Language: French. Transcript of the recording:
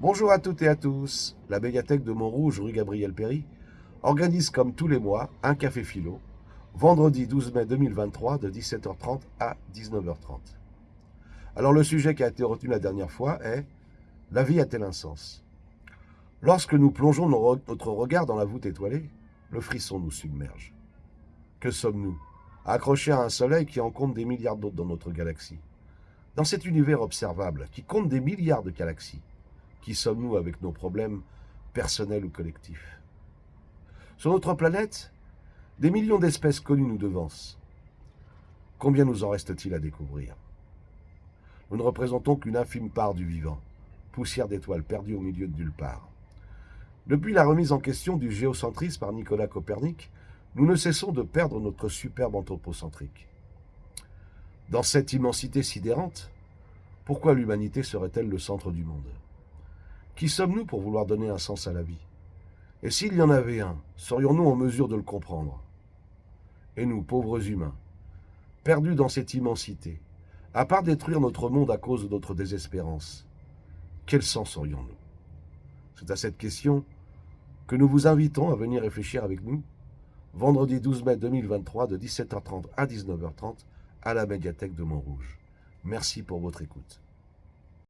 Bonjour à toutes et à tous. La médiathèque de Montrouge, rue Gabriel Péry, organise comme tous les mois un café philo, vendredi 12 mai 2023 de 17h30 à 19h30. Alors le sujet qui a été retenu la dernière fois est « La vie a-t-elle un sens ?» Lorsque nous plongeons notre regard dans la voûte étoilée, le frisson nous submerge. Que sommes-nous? Accrochés à un soleil qui en compte des milliards d'autres dans notre galaxie. Dans cet univers observable, qui compte des milliards de galaxies, qui sommes-nous avec nos problèmes personnels ou collectifs? Sur notre planète, des millions d'espèces connues nous devancent. Combien nous en reste-t-il à découvrir? Nous ne représentons qu'une infime part du vivant, poussière d'étoiles perdue au milieu de nulle part. Depuis la remise en question du géocentrisme par Nicolas Copernic, nous ne cessons de perdre notre superbe anthropocentrique. Dans cette immensité sidérante, pourquoi l'humanité serait-elle le centre du monde? Qui sommes-nous pour vouloir donner un sens à la vie? Et s'il y en avait un, serions-nous en mesure de le comprendre? Et nous, pauvres humains, perdus dans cette immensité, à part détruire notre monde à cause de notre désespérance, quel sens aurions-nous? C'est à cette question que nous vous invitons à venir réfléchir avec nous vendredi 12 mai 2023 de 17h30 à 19h30 à la médiathèque de Montrouge. Merci pour votre écoute.